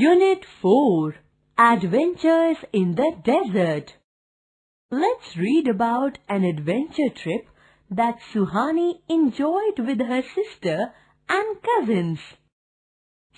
Unit 4 Adventures in the Desert Let's read about an adventure trip that Suhani enjoyed with her sister and cousins.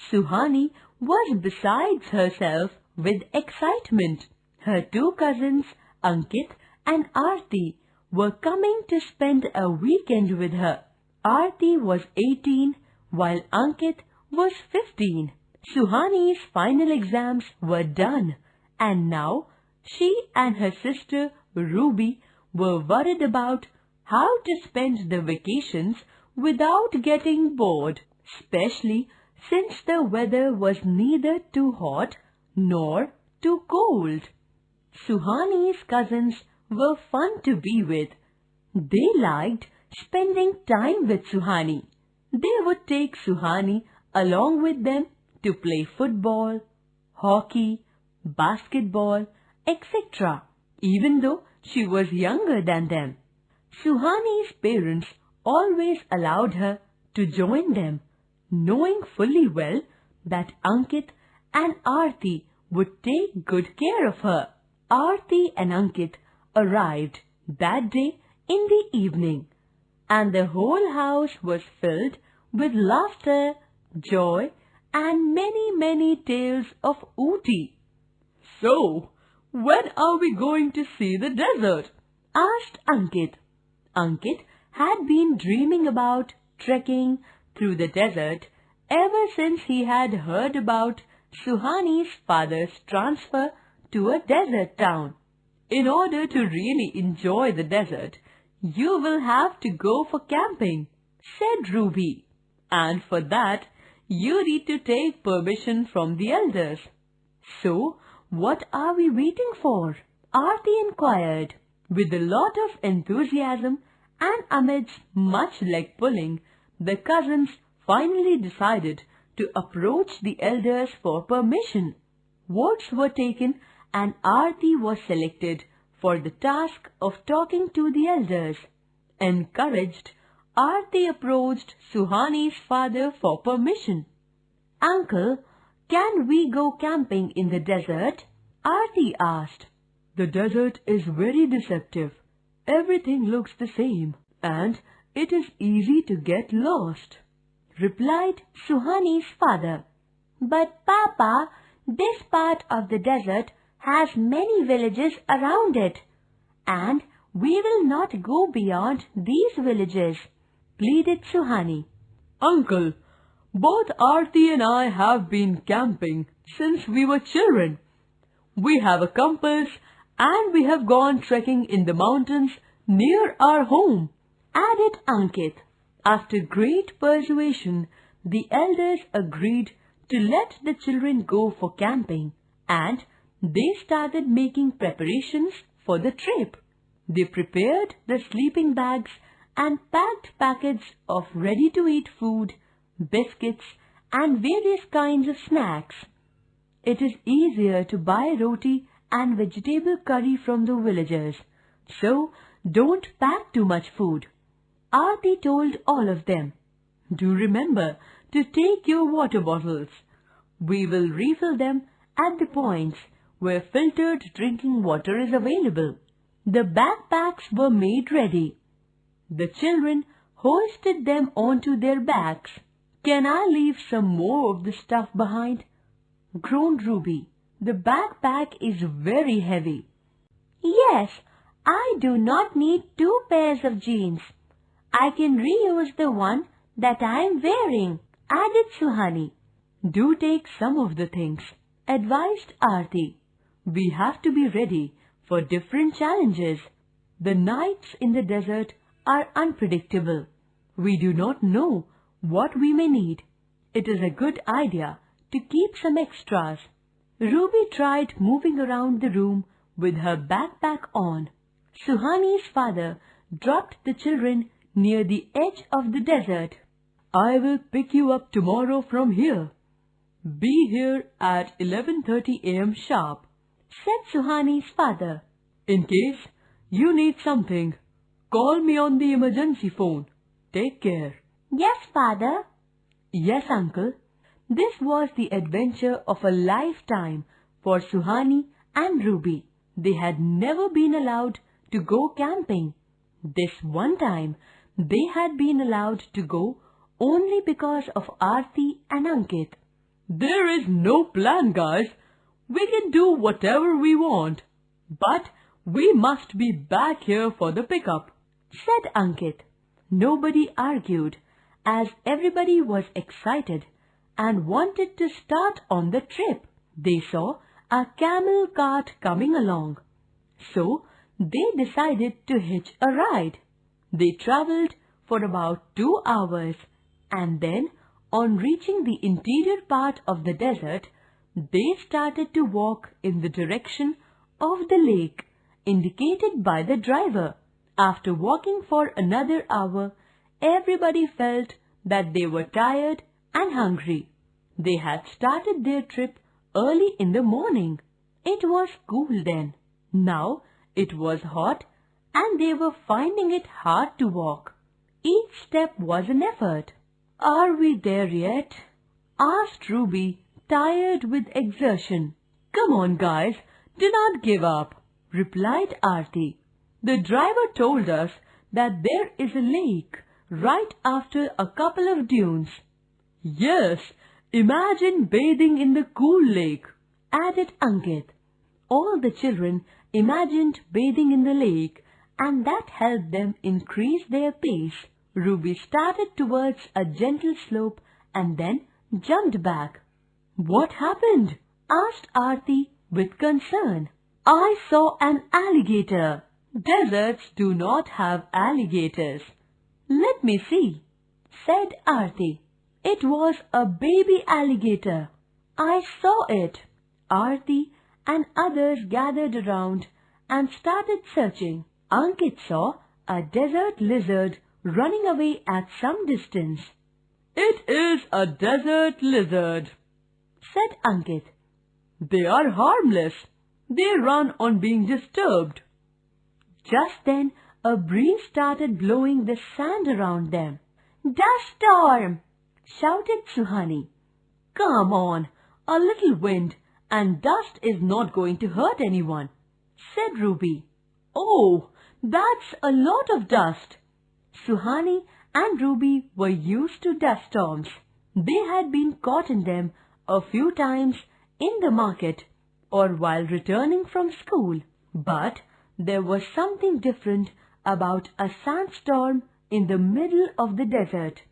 Suhani was besides herself with excitement. Her two cousins, Ankit and Aarti, were coming to spend a weekend with her. Aarti was 18 while Ankit was 15. Suhani's final exams were done and now she and her sister Ruby were worried about how to spend the vacations without getting bored, especially since the weather was neither too hot nor too cold. Suhani's cousins were fun to be with. They liked spending time with Suhani. They would take Suhani along with them to play football, hockey, basketball, etc., even though she was younger than them. Suhani's parents always allowed her to join them, knowing fully well that Ankit and Aarti would take good care of her. Aarti and Ankit arrived that day in the evening, and the whole house was filled with laughter, joy, and many, many tales of Ooty. So, when are we going to see the desert? asked Ankit. Ankit had been dreaming about trekking through the desert ever since he had heard about Suhani's father's transfer to a desert town. In order to really enjoy the desert, you will have to go for camping, said Ruby. And for that, you need to take permission from the elders. So, what are we waiting for? Aarti inquired. With a lot of enthusiasm and amidst much leg pulling, the cousins finally decided to approach the elders for permission. Votes were taken and Aarti was selected for the task of talking to the elders. Encouraged, Aarti approached Suhani's father for permission. Uncle, can we go camping in the desert? Aarti asked. The desert is very deceptive. Everything looks the same and it is easy to get lost, replied Suhani's father. But Papa, this part of the desert has many villages around it and we will not go beyond these villages, pleaded Suhani. Uncle, both Aarti and I have been camping since we were children. We have a compass and we have gone trekking in the mountains near our home, added Ankit. After great persuasion, the elders agreed to let the children go for camping and they started making preparations for the trip. They prepared the sleeping bags and packed packets of ready-to-eat food, biscuits, and various kinds of snacks. It is easier to buy roti and vegetable curry from the villagers, so don't pack too much food. Aarti told all of them, Do remember to take your water bottles. We will refill them at the points where filtered drinking water is available. The backpacks were made ready. The children hoisted them onto their backs. Can I leave some more of the stuff behind? groaned Ruby. The backpack is very heavy. Yes, I do not need two pairs of jeans. I can reuse the one that I am wearing, added Suhani. Do take some of the things, advised Aarti. We have to be ready for different challenges. The nights in the desert are unpredictable. We do not know what we may need. It is a good idea to keep some extras. Ruby tried moving around the room with her backpack on. Suhani's father dropped the children near the edge of the desert. I will pick you up tomorrow from here. Be here at 11.30 a.m. sharp said Suhani's father. In case you need something, call me on the emergency phone. Take care. Yes, father. Yes, uncle. This was the adventure of a lifetime for Suhani and Ruby. They had never been allowed to go camping. This one time, they had been allowed to go only because of Aarti and Ankit. There is no plan, guys. We can do whatever we want. But we must be back here for the pickup, said Ankit. Nobody argued as everybody was excited and wanted to start on the trip. They saw a camel cart coming along. So they decided to hitch a ride. They travelled for about two hours and then on reaching the interior part of the desert, they started to walk in the direction of the lake indicated by the driver. After walking for another hour, everybody felt that they were tired and hungry. They had started their trip early in the morning. It was cool then. Now it was hot and they were finding it hard to walk. Each step was an effort. Are we there yet? asked Ruby, tired with exertion. Come on, guys, do not give up, replied Aarti. The driver told us that there is a lake right after a couple of dunes. Yes, imagine bathing in the cool lake, added Ankit. All the children imagined bathing in the lake and that helped them increase their pace. Ruby started towards a gentle slope and then jumped back. What happened? asked Aarti with concern. I saw an alligator. Deserts do not have alligators. Let me see, said Aarti. It was a baby alligator. I saw it. Aarti and others gathered around and started searching. Ankit saw a desert lizard running away at some distance. It is a desert lizard, said Ankit. They are harmless. They run on being disturbed. Just then, a breeze started blowing the sand around them. Dust storm! shouted Suhani. Come on, a little wind and dust is not going to hurt anyone, said Ruby. Oh, that's a lot of dust. Suhani and Ruby were used to dust storms. They had been caught in them a few times in the market or while returning from school. But there was something different about a sandstorm in the middle of the desert.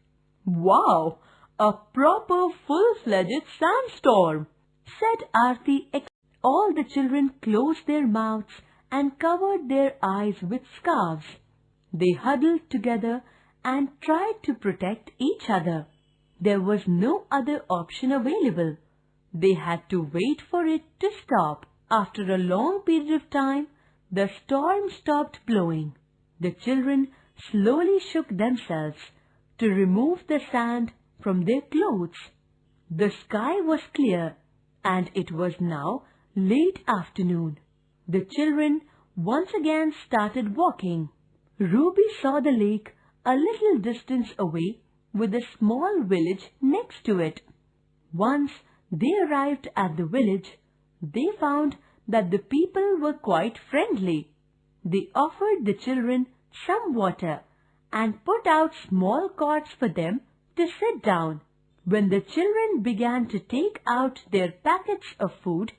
Wow! A proper full-fledged sandstorm! said Aarti. All the children closed their mouths and covered their eyes with scarves. They huddled together and tried to protect each other. There was no other option available. They had to wait for it to stop. After a long period of time, the storm stopped blowing. The children slowly shook themselves to remove the sand from their clothes. The sky was clear and it was now late afternoon. The children once again started walking. Ruby saw the lake a little distance away with a small village next to it. Once they arrived at the village, they found that the people were quite friendly. They offered the children some water and put out small cots for them to sit down. When the children began to take out their packets of food,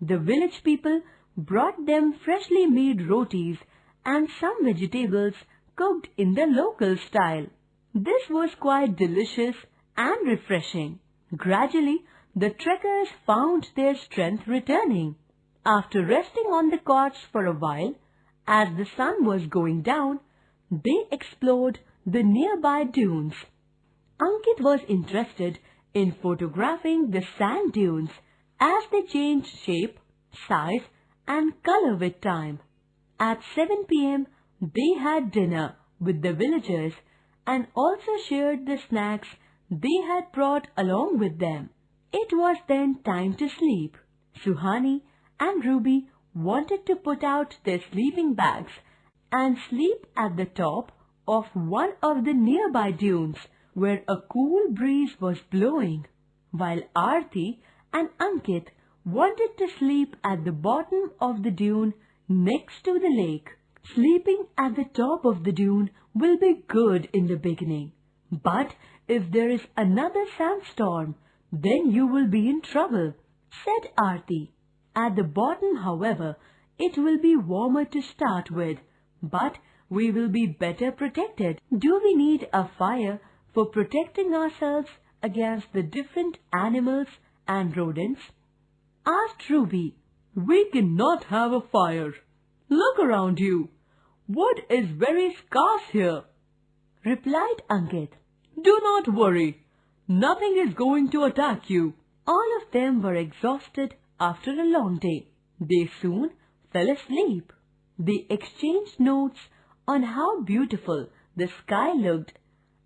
the village people brought them freshly made rotis and some vegetables cooked in the local style. This was quite delicious and refreshing. Gradually, the trekkers found their strength returning. After resting on the cots for a while, as the sun was going down, they explored the nearby dunes. Ankit was interested in photographing the sand dunes as they changed shape, size and color with time. At 7 p.m., they had dinner with the villagers and also shared the snacks they had brought along with them. It was then time to sleep. Suhani and Ruby wanted to put out their sleeping bags and sleep at the top of one of the nearby dunes where a cool breeze was blowing. while Aarti and Ankit wanted to sleep at the bottom of the dune next to the lake. Sleeping at the top of the dune will be good in the beginning, but if there is another sandstorm, then you will be in trouble, said Aarti. At the bottom, however, it will be warmer to start with, but we will be better protected. Do we need a fire for protecting ourselves against the different animals and rodents? Asked Ruby. We cannot have a fire. Look around you. Wood is very scarce here. Replied Ankit. Do not worry. Nothing is going to attack you. All of them were exhausted after a long day. They soon fell asleep. They exchanged notes on how beautiful the sky looked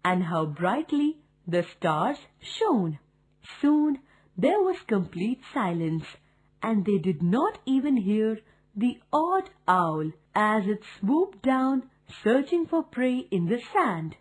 and how brightly the stars shone. Soon there was complete silence and they did not even hear the odd owl as it swooped down searching for prey in the sand.